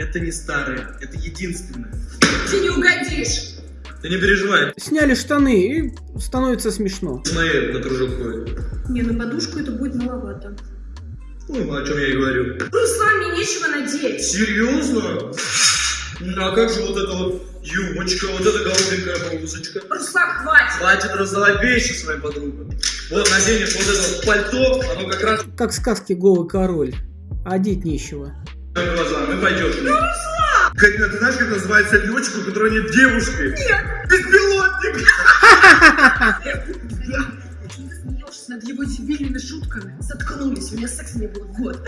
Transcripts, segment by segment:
Это не старое, это единственное. Ты не угодишь. Ты не переживай, Сняли штаны и становится смешно. смотри, на кружок ходит. Не, на подушку это будет маловато. Ну, о чем я и говорю. Руслан, мне нечего надеть. Серьезно? Ну, а как же вот эта вот юбочка, вот эта голубенькая блузочка? Руслан, хватит. Хватит раздавать вещи своим подругам. Вот наденешь вот это вот пальто, оно как раз Как в сказке «Голый король». А одеть нечего. На глаза, ну пойдешь. Ну, Карина, ты знаешь, как называется летчик, у которого нет девушки? Нет. Беспилотник. Над его дебильными шутками? Заткнулись, у меня секса не было год.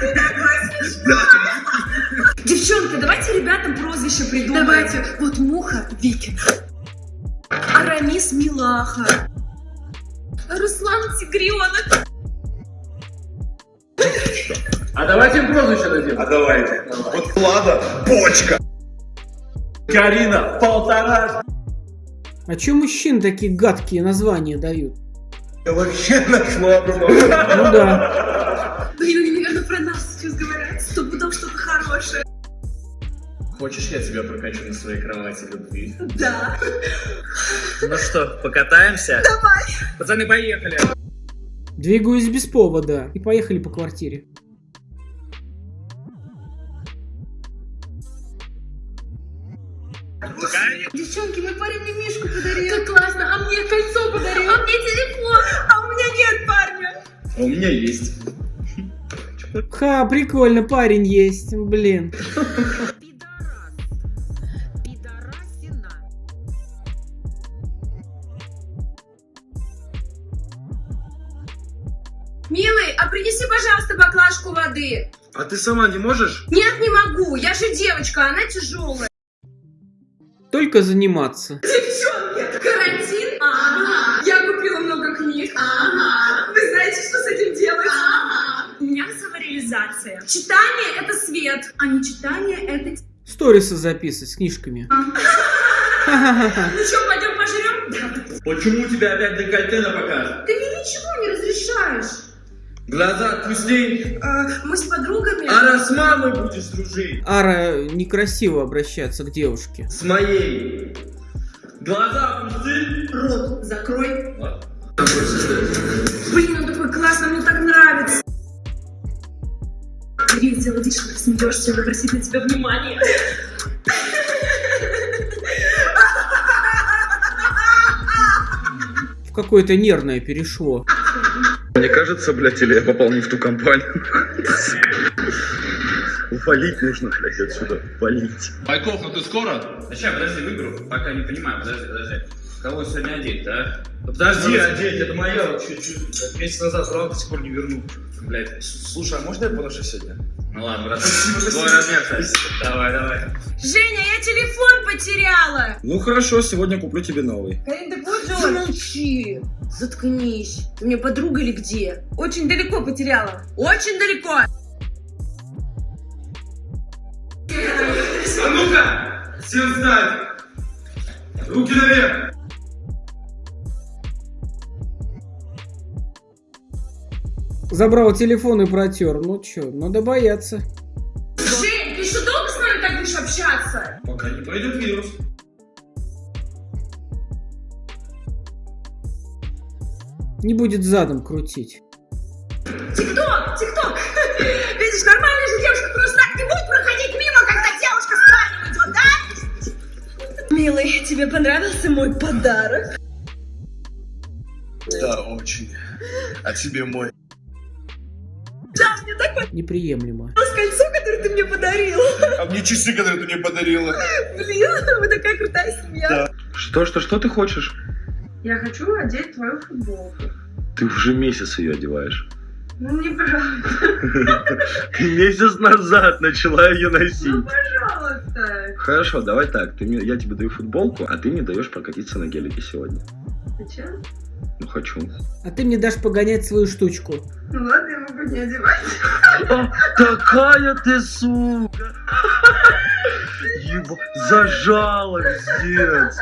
Ты такой смешной. Девчонки, давайте ребятам прозвище придумаем. Давайте. Вот Муха – Викинг. Арамис – Милаха. Руслан – Тигренок. А давайте им прозвище дадим. А давайте. Вот Влада, почка. Карина, полтора. А чё мужчин такие гадкие названия дают? Я вообще нашла. Ну да. Блин, они, наверное, про нас сейчас говорят. Сто пудов что-то хорошее. Хочешь, я тебя прокачу на своей кровати любви? Да. Ну что, покатаемся? Давай. Пацаны, поехали. Двигаюсь без повода. И поехали по квартире. Девчонки, мой парень мне мишку подарил. Как классно, а мне кольцо подарил. А мне телефон. А у меня нет парня. А у меня есть. Ха, прикольно, парень есть. Блин. Милый, а принеси, пожалуйста, баклажку воды. А ты сама не можешь? Нет, не могу. Я же девочка, она тяжелая. Только заниматься. Девчонки, карантин? Ага. Я купила много книг. Ага. Вы знаете, что с этим делать? Ага. У меня самореализация. Читание – это свет, а не читание – это... Сторисы записывать с книжками. Ха-ха-ха. Ну что, пойдем пожрем? Почему тебя опять декольте на показ? Ты мне ничего не разрешаешь. Глаза отпусти. А, мы с подругами... А с мамой будешь дружить? Ара, некрасиво обращаться к девушке. С моей. Глаза отпусти. Рот закрой. Ладно. Блин, он такой классный, мне так нравится. Ты сделала вид, что ты смеешься, он обратит на тебя внимание. В какое-то нервное перешло. Мне кажется, блядь, или я попал не в ту компанию. Валить нужно, блядь, отсюда. Валить. Байков, ну ты скоро? Сейчас, подожди, выберу. Пока не понимаю, подожди, подожди. Кого сегодня одеть, а? Подожди, одеть, это моя. Чуть-чуть. Месяц назад брал, до сих пор не вернул. Блять. Слушай, а можно я поношу сегодня? Ну ладно, брат. Твой размер, кстати. Давай, давай. Женя, я телефон потеряла. Ну хорошо, сегодня куплю тебе новый. Карин, же он. Замолчи. Заткнись. Ты мне подруга или где? Очень далеко потеряла. Очень далеко. А ну-ка! Всем встать! Руки наверх! Забрал телефон и протер. Ну чё, надо бояться. Жень, ты еще долго с нами так будешь общаться? Пока не пойдет вирус. Не будет задом крутить. Тикток, тикток. Видишь, нормальная же девушка просто так не будет проходить мимо, когда девушка с парнем идет, да? Милый, тебе понравился мой подарок? Да, очень. А тебе мой. Да, мне такое Неприемлемо. кольцо, которое ты мне подарил. А мне часы, которые ты мне подарила. Блин, вы такая крутая семья. Да. Что, что, что ты хочешь? Я хочу одеть твою футболку. Ты уже месяц ее одеваешь. Ну, неправда. Ты месяц назад начала ее носить. Ну, пожалуйста. Хорошо, давай так. Ты мне, я тебе даю футболку, а ты мне даешь прокатиться на гелике сегодня. Зачем? Ну, хочу. А ты мне дашь погонять свою штучку. Ну ладно, я могу не одевать. А, такая ты сука! Еба... Зажала, пиздец!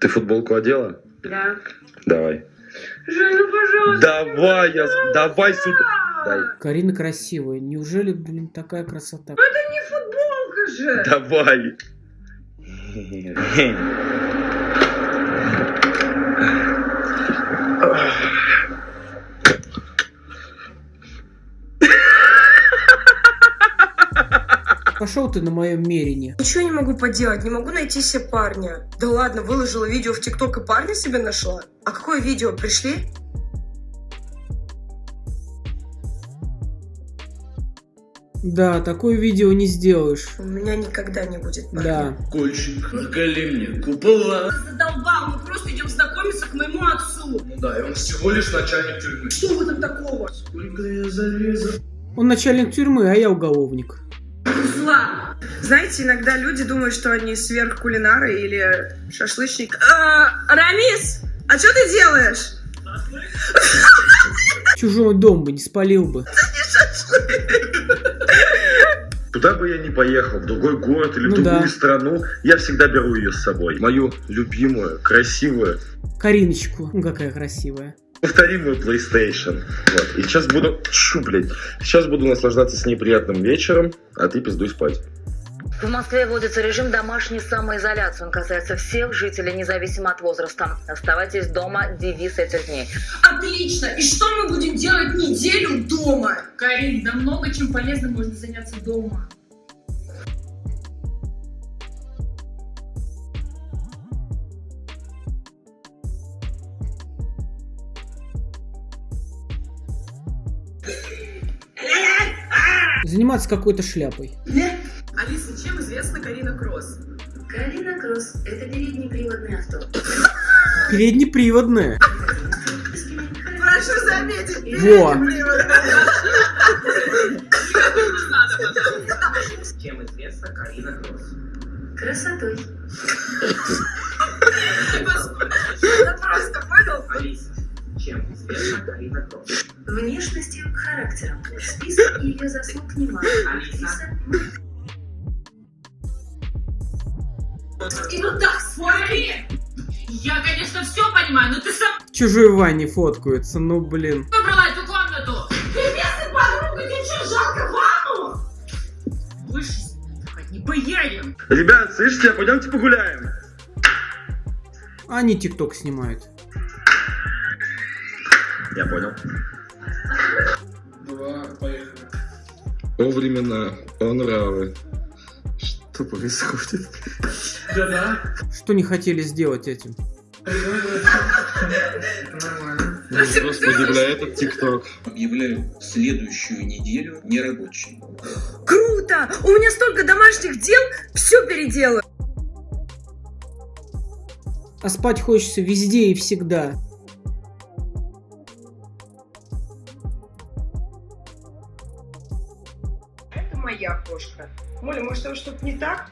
Ты футболку одела? Да. Давай. Жень, ну пожалуйста. Давай, я... Давай сюда. Дай. Карина красивая. Неужели, блин, такая красота? Не футболка же. Давай. Пошел ты на моем мерине. Ничего не могу поделать, не могу найти себе парня. Да ладно, выложила видео в ТикТок и парня себе нашла. А какое видео? Пришли? Да, такое видео не сделаешь. У меня никогда не будет парня. Да. Кольчик, наколи мне купола. Задолбал, мы просто идем знакомиться к моему отцу. Ну да, и он всего лишь начальник тюрьмы. Что в этом такого? Сколько я зарезал. Он начальник тюрьмы, а я уголовник. Зла. Знаете, иногда люди думают, что они сверхкулинары или шашлычник. А, Рамис, а что ты делаешь? Чужой дом бы не спалил бы. Куда бы я ни поехал, в другой город или в Ну другую да. страну, я всегда беру ее с собой. Мою любимую, красивую, Кариночку. Ну, какая красивая. повторимую PlayStation. Вот. И сейчас буду... Чу, блядь. Сейчас буду наслаждаться с ней приятным вечером, а ты пиздуй спать. В Москве вводится режим домашней самоизоляции. Он касается всех жителей, независимо от возраста. Оставайтесь дома, девиз этих дней. Отлично. И что мы будем делать неделю дома? Карин, да много чем полезным можно заняться дома. Заниматься какой-то шляпой. Алиса, чем известна Карина Кросс? Карина Кросс – это переднеприводное авто. Переднеприводная. Прошу заметить, Во. И вот так смотри. Я, конечно, все понимаю, но ты сам Чужой Вани фоткаются, ну блин. выбрала эту комнату. Ты вместе подруга, тебе что, жалко ванну? Хоть не поедем. Ребят, слышите, а пойдемте погуляем. Они тикток снимают. Я понял. Два, поехали. О времена, о нравы. Что происходит? Да-да. Что не хотели сделать этим? Нормально. Господи, бля, этот тикток. Объявляю следующую неделю нерабочей. Круто! У меня столько домашних дел, все переделаю. А спать хочется везде и всегда. Моля, может, там что-то не так?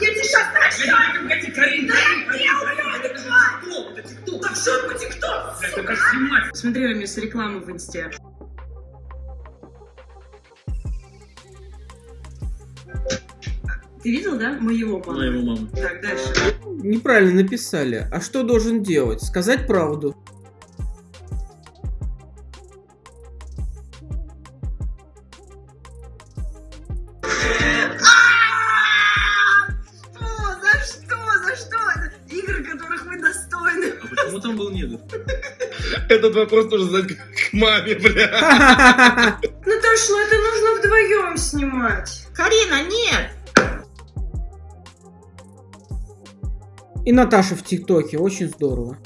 Я тебе сейчас начну! Погоди, Карин, Да я убью, Это ТикТок, Так что тикток? это снимать. Смотри, Рамис, рекламу в инсте. Ты видел, да, моего маму? Моего маму. Так, дальше. Неправильно написали. А что должен делать? Сказать правду. Что? За что? За что? Игры, которых мы достойны. А почему там был негр? Этот вопрос тоже задать к маме, бля. Наташа, ну это нужно вдвоем снимать. Карина, нет! И Наташа в ТикТоке. Очень здорово.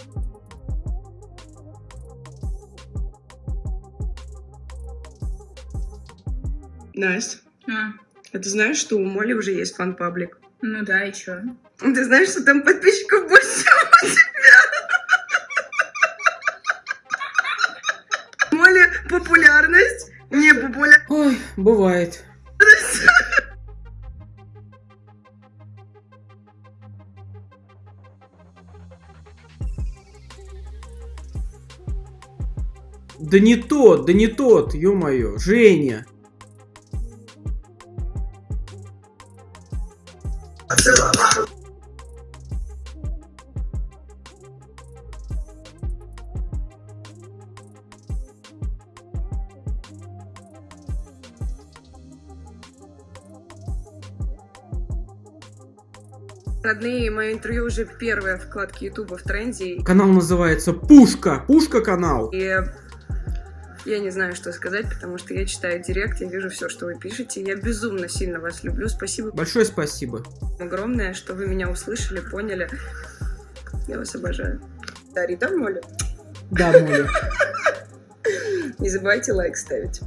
Настя, А, а ты знаешь, что у Моли уже есть фан-паблик? ну да, и чё? Ты знаешь, что там подписчиков больше, чем у тебя? Моли популярность, не популярность. Ой, бывает. Да не тот, да не тот, ё-моё, Женя. Родные, мое интервью уже первое в вкладке Ютуба в тренде. Канал называется Пушка. Пушка канал. И я не знаю, что сказать, потому что я читаю директ, я вижу все, что вы пишете. Я безумно сильно вас люблю. Спасибо Большое спасибо. огромное, что вы меня услышали, поняли. Я вас обожаю. Да, Рита Моля. Да, Моля. Не забывайте лайк ставить.